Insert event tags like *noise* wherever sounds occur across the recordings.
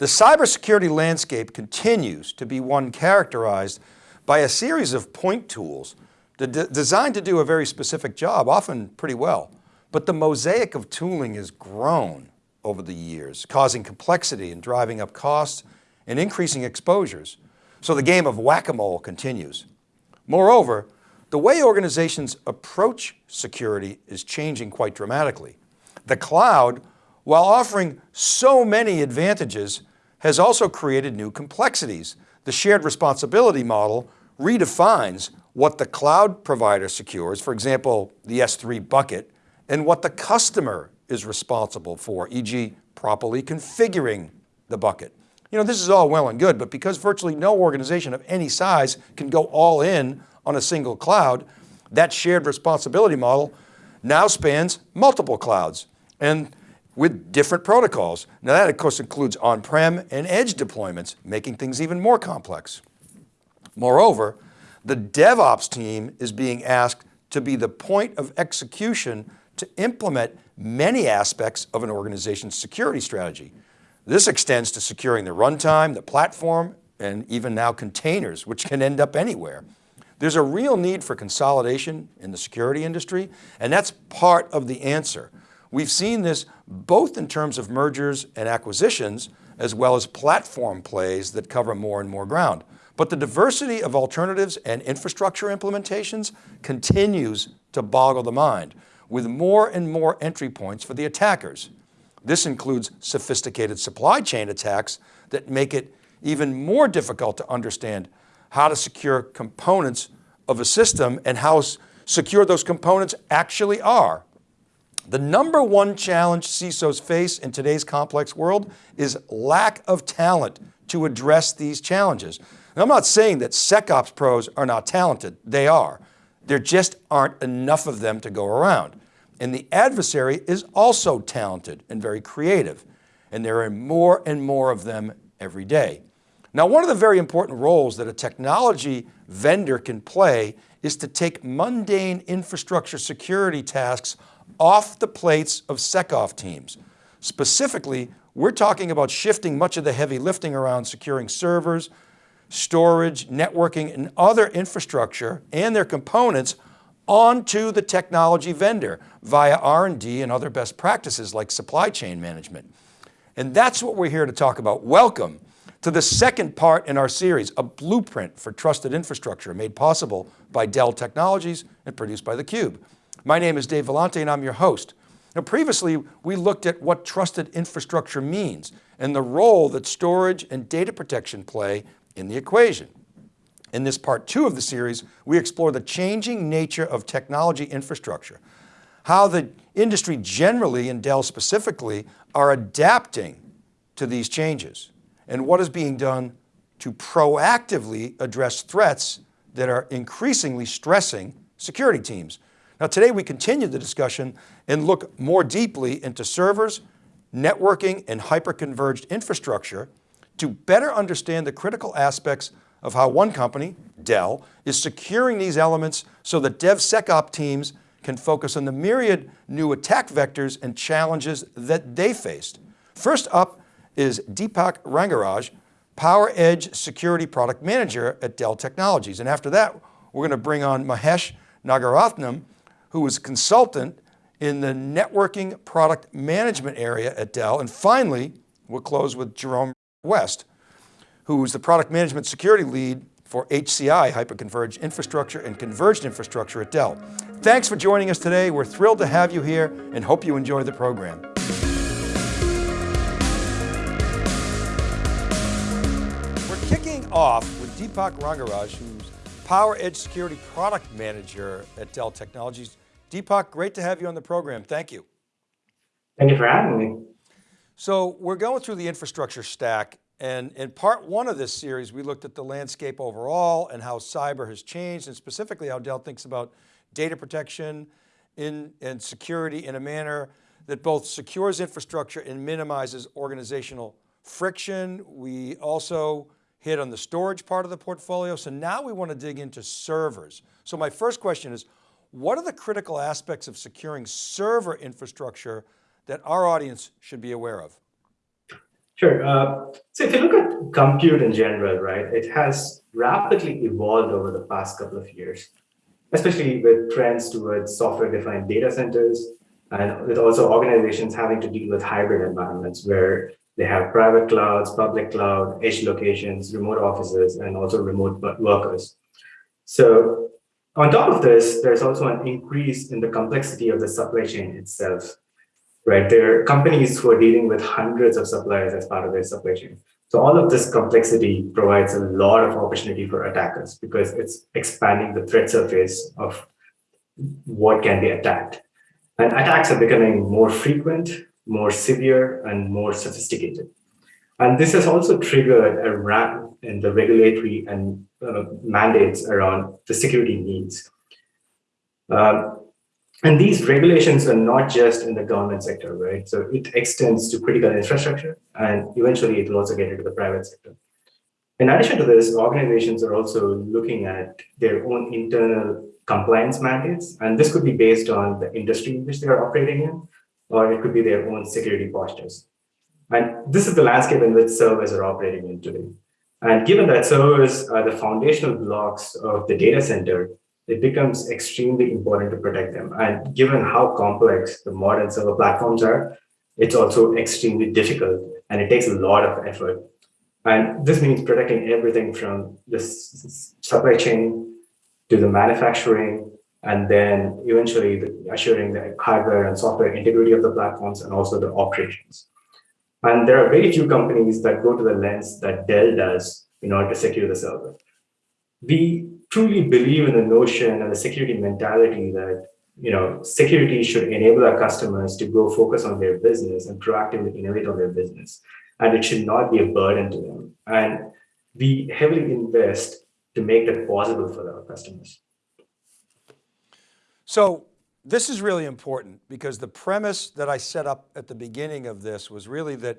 The cybersecurity landscape continues to be one characterized by a series of point tools designed to do a very specific job, often pretty well. But the mosaic of tooling has grown over the years, causing complexity and driving up costs and increasing exposures. So the game of whack-a-mole continues. Moreover, the way organizations approach security is changing quite dramatically. The cloud, while offering so many advantages, has also created new complexities. The shared responsibility model redefines what the cloud provider secures, for example, the S3 bucket, and what the customer is responsible for, e.g. properly configuring the bucket. You know, this is all well and good, but because virtually no organization of any size can go all in on a single cloud, that shared responsibility model now spans multiple clouds. And with different protocols. Now that of course includes on-prem and edge deployments, making things even more complex. Moreover, the DevOps team is being asked to be the point of execution to implement many aspects of an organization's security strategy. This extends to securing the runtime, the platform, and even now containers, which can end up anywhere. There's a real need for consolidation in the security industry, and that's part of the answer. We've seen this both in terms of mergers and acquisitions, as well as platform plays that cover more and more ground. But the diversity of alternatives and infrastructure implementations continues to boggle the mind with more and more entry points for the attackers. This includes sophisticated supply chain attacks that make it even more difficult to understand how to secure components of a system and how secure those components actually are. The number one challenge CISOs face in today's complex world is lack of talent to address these challenges. And I'm not saying that SecOps pros are not talented, they are. There just aren't enough of them to go around. And the adversary is also talented and very creative. And there are more and more of them every day. Now, one of the very important roles that a technology vendor can play is to take mundane infrastructure security tasks off the plates of SecOps teams. Specifically, we're talking about shifting much of the heavy lifting around securing servers, storage, networking, and other infrastructure and their components onto the technology vendor via R&D and other best practices like supply chain management. And that's what we're here to talk about. Welcome to the second part in our series, a blueprint for trusted infrastructure made possible by Dell Technologies and produced by theCUBE. My name is Dave Vellante and I'm your host. Now previously, we looked at what trusted infrastructure means and the role that storage and data protection play in the equation. In this part two of the series, we explore the changing nature of technology infrastructure, how the industry generally and Dell specifically are adapting to these changes and what is being done to proactively address threats that are increasingly stressing security teams. Now today we continue the discussion and look more deeply into servers, networking, and hyper-converged infrastructure to better understand the critical aspects of how one company, Dell, is securing these elements so that DevSecOps teams can focus on the myriad new attack vectors and challenges that they faced. First up is Deepak Rangaraj, PowerEdge Security Product Manager at Dell Technologies. And after that, we're going to bring on Mahesh Nagarathnam, who was consultant in the networking product management area at Dell. And finally, we'll close with Jerome West, who is the product management security lead for HCI, Hyperconverged Infrastructure and Converged Infrastructure at Dell. Thanks for joining us today. We're thrilled to have you here and hope you enjoy the program. We're kicking off with Deepak Rangaraj, who's PowerEdge Security Product Manager at Dell Technologies. Deepak, great to have you on the program. Thank you. Thank you for having me. So we're going through the infrastructure stack and in part one of this series, we looked at the landscape overall and how cyber has changed and specifically how Dell thinks about data protection in, and security in a manner that both secures infrastructure and minimizes organizational friction. We also hit on the storage part of the portfolio. So now we want to dig into servers. So my first question is, what are the critical aspects of securing server infrastructure that our audience should be aware of? Sure. Uh, So if you look at compute in general, right, it has rapidly evolved over the past couple of years, especially with trends towards software-defined data centers, and with also organizations having to deal with hybrid environments where they have private clouds, public cloud, edge locations, remote offices, and also remote workers. So on top of this, there's also an increase in the complexity of the supply chain itself, right? There are companies who are dealing with hundreds of suppliers as part of their supply chain. So all of this complexity provides a lot of opportunity for attackers because it's expanding the threat surface of what can be attacked. And attacks are becoming more frequent, more severe, and more sophisticated. And this has also triggered a ramp in the regulatory and uh, mandates around the security needs. Um, and these regulations are not just in the government sector, right? So it extends to critical infrastructure, and eventually it will also get into the private sector. In addition to this, organizations are also looking at their own internal compliance mandates, and this could be based on the industry in which they are operating in, or it could be their own security postures. And this is the landscape in which servers are operating in today. And given that servers are the foundational blocks of the data center, it becomes extremely important to protect them. And given how complex the modern server platforms are, it's also extremely difficult and it takes a lot of effort. And this means protecting everything from the supply chain to the manufacturing, and then eventually the, assuring the hardware and software integrity of the platforms and also the operations. And there are very few companies that go to the lens that Dell does in order to secure the server. We truly believe in the notion and the security mentality that you know security should enable our customers to go focus on their business and proactively innovate on their business and it should not be a burden to them and we heavily invest to make that possible for our customers so this is really important because the premise that I set up at the beginning of this was really that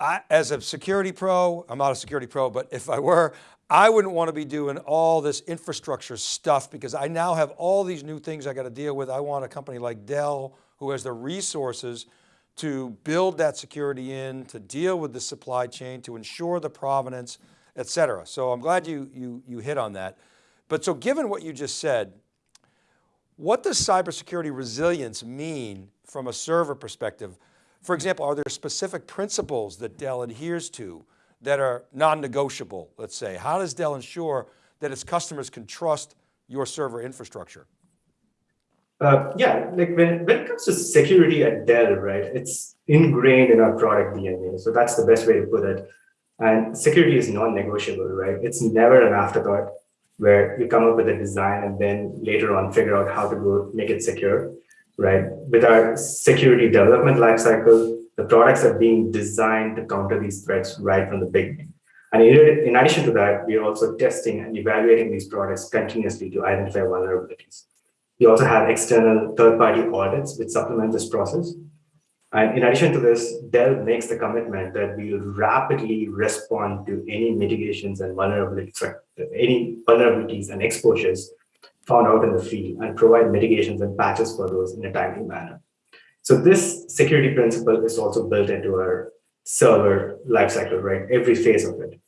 I, as a security pro, I'm not a security pro, but if I were, I wouldn't want to be doing all this infrastructure stuff because I now have all these new things I got to deal with. I want a company like Dell who has the resources to build that security in, to deal with the supply chain, to ensure the provenance, et cetera. So I'm glad you, you, you hit on that. But so given what you just said, what does cybersecurity resilience mean from a server perspective? For example, are there specific principles that Dell adheres to that are non-negotiable, let's say? How does Dell ensure that its customers can trust your server infrastructure? Uh, yeah, like when, when it comes to security at Dell, right, it's ingrained in our product DNA. So that's the best way to put it. And security is non-negotiable, right? It's never an afterthought where you come up with a design and then later on figure out how to go make it secure, right? With our security development lifecycle, the products are being designed to counter these threats right from the beginning. And in addition to that, we are also testing and evaluating these products continuously to identify vulnerabilities. We also have external third-party audits which supplement this process. And in addition to this, Dell makes the commitment that we will rapidly respond to any mitigations and vulnerabilities, any vulnerabilities and exposures found out in the field and provide mitigations and patches for those in a timely manner. So this security principle is also built into our server lifecycle, right? Every phase of it.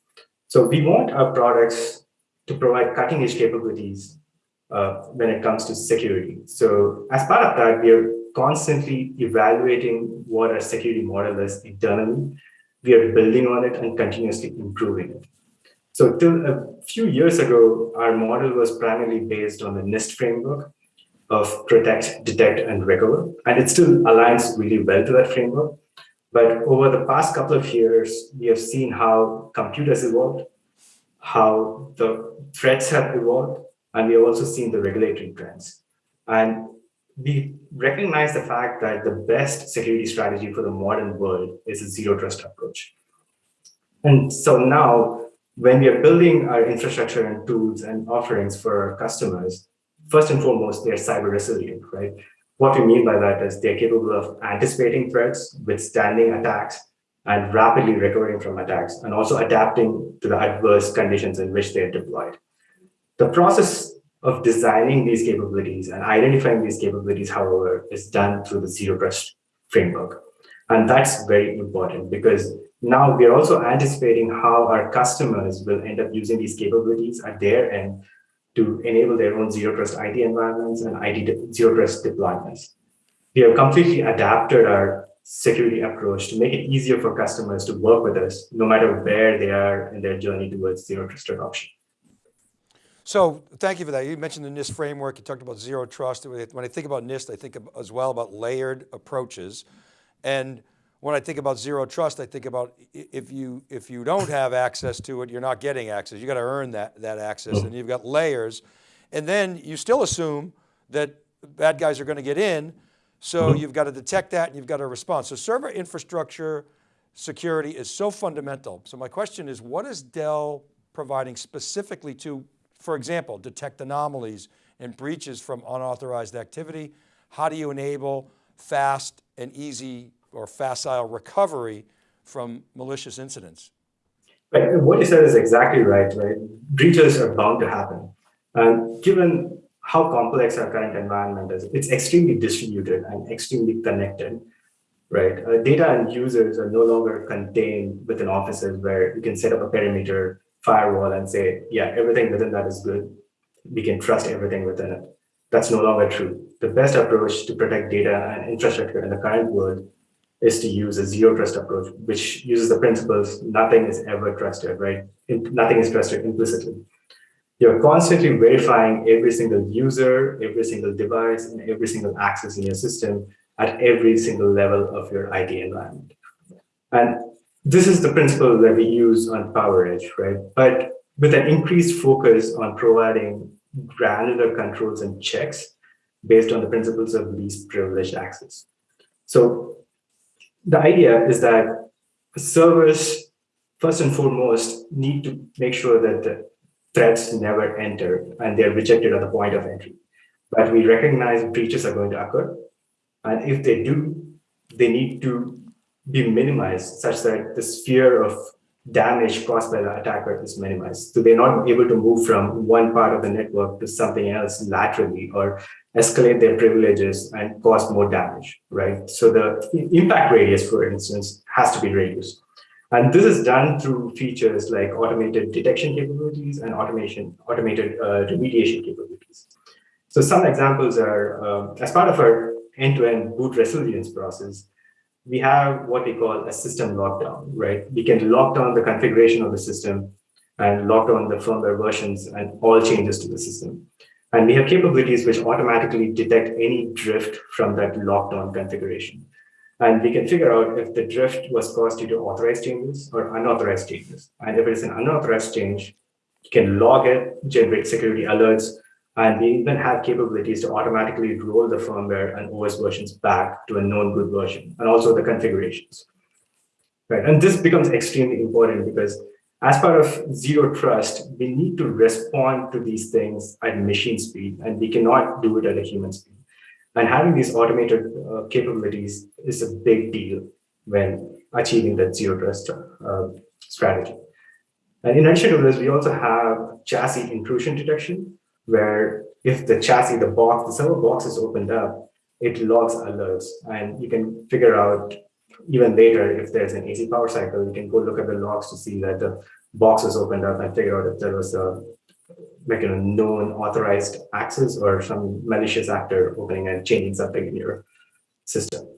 So we want our products to provide cutting edge capabilities uh, when it comes to security. So as part of that, we are constantly evaluating what our security model is internally. We are building on it and continuously improving it. So till a few years ago, our model was primarily based on the NIST framework of protect, detect, and recover. And it still aligns really well to that framework. But over the past couple of years, we have seen how computers evolved, how the threats have evolved, and we have also seen the regulatory trends. And we recognize the fact that the best security strategy for the modern world is a zero trust approach. And so now, when we are building our infrastructure and tools and offerings for our customers, first and foremost, they're cyber resilient, right? What we mean by that is they're capable of anticipating threats, withstanding attacks, and rapidly recovering from attacks, and also adapting to the adverse conditions in which they're deployed. The process of designing these capabilities and identifying these capabilities, however, is done through the zero trust framework. And that's very important because now we're also anticipating how our customers will end up using these capabilities at their end to enable their own zero trust IT environments and IT zero trust deployments. We have completely adapted our security approach to make it easier for customers to work with us, no matter where they are in their journey towards zero trust adoption. So thank you for that. You mentioned the NIST framework, you talked about zero trust. When I think about NIST, I think as well about layered approaches. And when I think about zero trust, I think about if you, if you don't have access to it, you're not getting access. You got to earn that, that access and you've got layers. And then you still assume that bad guys are going to get in. So mm-hmm. you've got to detect that and you've got to respond. So server infrastructure security is so fundamental. So my question is, what is Dell providing specifically to, for example, detect anomalies and breaches from unauthorized activity? How do you enable fast and easy or facile recovery from malicious incidents. Right. What you said is exactly right, right? Breaches are bound to happen. And given how complex our current environment is, it's extremely distributed and extremely connected, right? Uh, data and users are no longer contained within offices where you can set up a perimeter firewall and say, yeah, everything within that is good. We can trust everything within it. That's no longer true. The best approach to protect data and infrastructure in the current world is to use a zero trust approach, which uses the principles nothing is ever trusted, right? Nothing is trusted implicitly. You're constantly verifying every single user, every single device, and every single access in your system at every single level of your IT environment. And this is the principle that we use on PowerEdge, right? But with an increased focus on providing granular controls and checks based on the principles of least privileged access. So the idea is that servers, first and foremost, need to make sure that the threats never enter and they're rejected at the point of entry. But we recognize breaches are going to occur. And if they do, they need to be minimized such that the sphere of damage caused by the attacker is minimized. So they're not able to move from one part of the network to something else laterally or escalate their privileges and cause more damage, right? So the impact radius, for instance, has to be reduced. And this is done through features like automated detection capabilities and automation, automated uh, remediation capabilities. So some examples are, uh, as part of our end-to-end -end boot resilience process, we have what we call a system lockdown, right? We can lock down the configuration of the system and lock down the firmware versions and all changes to the system. And we have capabilities which automatically detect any drift from that lockdown configuration. And we can figure out if the drift was caused due to authorized changes or unauthorized changes. And if it's an unauthorized change, you can log it, generate security alerts, and we even have capabilities to automatically roll the firmware and OS versions back to a known good version, and also the configurations. Right, and this becomes extremely important because as part of zero trust, we need to respond to these things at machine speed, and we cannot do it at a human speed. And having these automated uh, capabilities is a big deal when achieving that zero trust uh, strategy. And in addition to this, we also have chassis intrusion detection, where if the chassis, the box, the server box is opened up, it logs alerts and you can figure out even later if there's an AC power cycle, you can go look at the logs to see that the box is opened up and figure out if there was a like a known authorized access or some malicious actor opening and changing something in your system.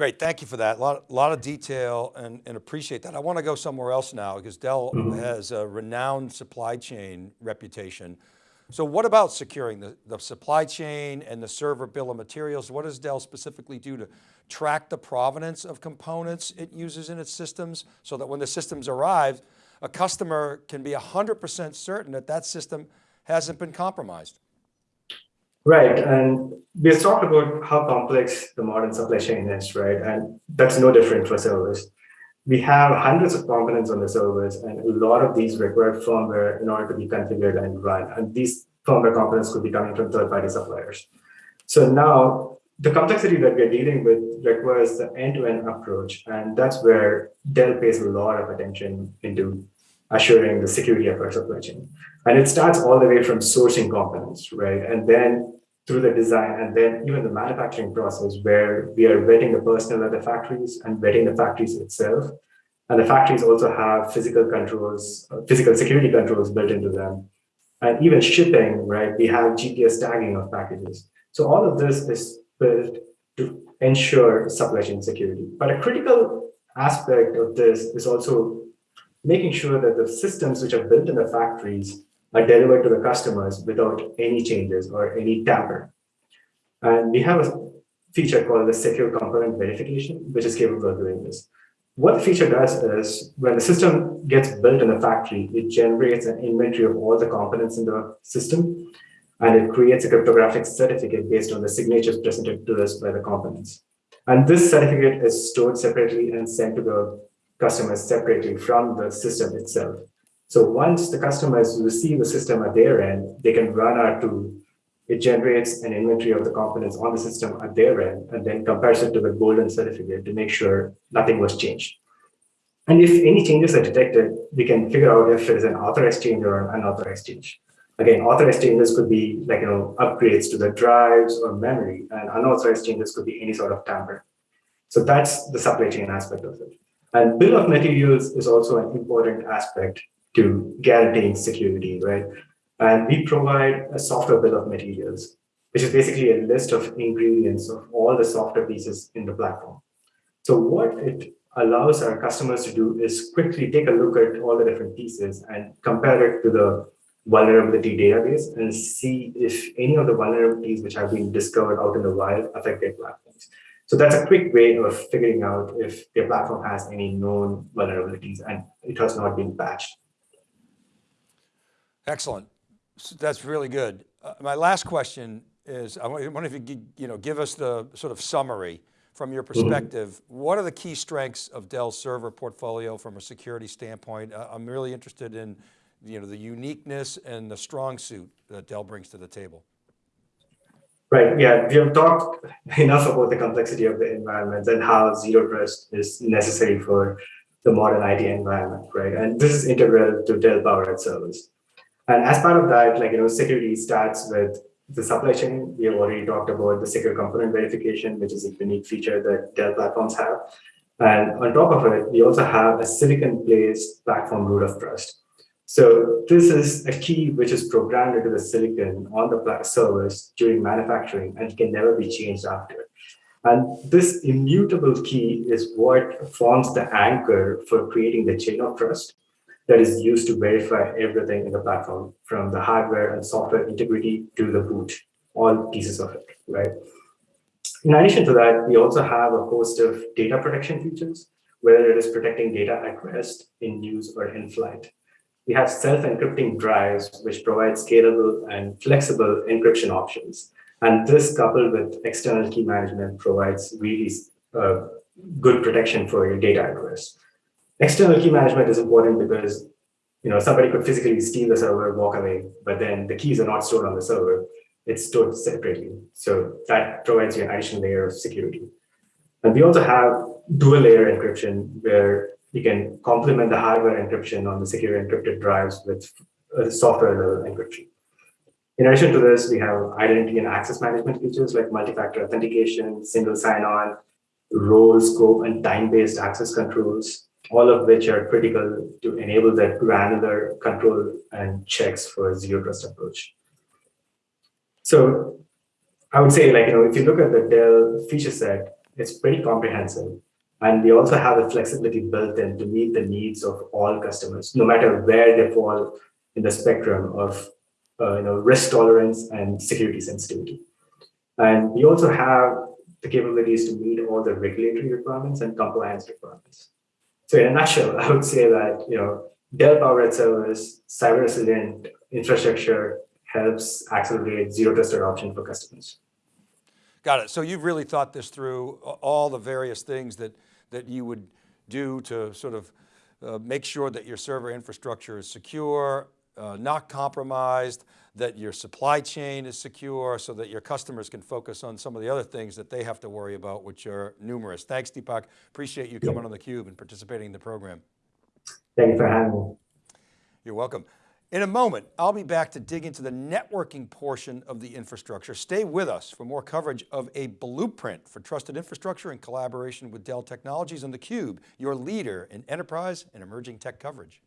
Great, thank you for that. A lot, lot of detail and, and appreciate that. I want to go somewhere else now because Dell mm -hmm. has a renowned supply chain reputation. So what about securing the, the supply chain and the server bill of materials? What does Dell specifically do to track the provenance of components it uses in its systems so that when the systems arrive, a customer can be 100% certain that that system hasn't been compromised? Right, and we've talked about how complex the modern supply chain is, right? And that's no different for servers. We have hundreds of components on the servers, and a lot of these require firmware in order to be configured and run. And these firmware components could be coming from third-party suppliers. So now the complexity that we're dealing with requires the end-to-end -end approach, and that's where Dell pays a lot of attention into assuring the security of our supply chain. And it starts all the way from sourcing components, right? And then through the design and then even the manufacturing process where we are vetting the personnel at the factories and vetting the factories itself. And the factories also have physical controls, uh, physical security controls built into them. And even shipping, right? We have GPS tagging of packages. So all of this is built to ensure supply chain security. But a critical aspect of this is also making sure that the systems which are built in the factories are delivered to the customers without any changes or any tamper. And we have a feature called the secure component verification, which is capable of doing this. What the feature does is when the system gets built in the factory, it generates an inventory of all the components in the system, and it creates a cryptographic certificate based on the signatures presented to us by the components. And this certificate is stored separately and sent to the customers separately from the system itself. So once the customers receive the system at their end, they can run our tool. It generates an inventory of the components on the system at their end and then compares it to the golden certificate to make sure nothing was changed. And if any changes are detected, we can figure out if it is an authorized change or an unauthorized change. Again, authorized changes could be like you know upgrades to the drives or memory, and unauthorized changes could be any sort of tamper. So that's the supply chain aspect of it. And bill of materials is also an important aspect to guaranteeing security, right? And we provide a software bill of materials, which is basically a list of ingredients of all the software pieces in the platform. So what it allows our customers to do is quickly take a look at all the different pieces and compare it to the vulnerability database and see if any of the vulnerabilities which have been discovered out in the wild affect their platforms. So that's a quick way of figuring out if your platform has any known vulnerabilities and it has not been patched. Excellent. That's really good. Uh, my last question is, I wonder if you could, you know, give us the sort of summary from your mm-hmm. perspective. Mm -hmm. What are the key strengths of Dell's server portfolio from a security standpoint? Uh, I'm really interested in, you know, the uniqueness and the strong suit that Dell brings to the table. Right, yeah, we have talked *laughs* enough about the complexity of the environment and how zero trust is necessary for the modern IT environment, right? And this is integral to Dell PowerEdge servers. And as part of that, like, you know, security starts with the supply chain. We have already talked about the secure component verification, which is a unique feature that Dell platforms have. And on top of it, we also have a silicon-based platform root of trust. So this is a key which is programmed into the silicon on the servers during manufacturing and can never be changed after. And this immutable key is what forms the anchor for creating the chain of trust that is used to verify everything in the platform, from the hardware and software integrity to the boot, all pieces of it, right? In addition to that, we also have a host of data protection features, whether it is protecting data at rest, in use, or in flight. We have self-encrypting drives, which provide scalable and flexible encryption options. And this coupled with external key management provides really uh, good protection for your data at rest. External key management is important because you know somebody could physically steal the server, walk away, but then the keys are not stored on the server. It's stored separately. So that provides you an additional layer of security. And we also have dual layer encryption where you can complement the hardware encryption on the secure encrypted drives with uh, software level encryption. In addition to this, we have identity and access management features like multi-factor authentication, single sign-on, role, scope, and time-based access controls, all of which are critical to enable that granular control and checks for zero trust approach. So I would say, like, you know, if you look at the Dell feature set, it's pretty comprehensive. And we also have the flexibility built in to meet the needs of all customers, no matter where they fall in the spectrum of uh, you know, risk tolerance and security sensitivity. And we also have the capabilities to meet all the regulatory requirements and compliance requirements. So in a nutshell, *laughs* I would say that you know Dell PowerEdge servers, cyber resilient infrastructure helps accelerate zero trust adoption for customers. Got it. So you've really thought this through all the various things that, that you would do to sort of uh, make sure that your server infrastructure is secure, uh, not compromised, that your supply chain is secure so that your customers can focus on some of the other things that they have to worry about, which are numerous. Thanks, Deepak. Appreciate you coming on theCUBE and participating in the program. Thank you for having me. You're welcome. In a moment, I'll be back to dig into the networking portion of the infrastructure. Stay with us for more coverage of a blueprint for trusted infrastructure in collaboration with Dell Technologies and theCUBE, your leader in enterprise and emerging tech coverage.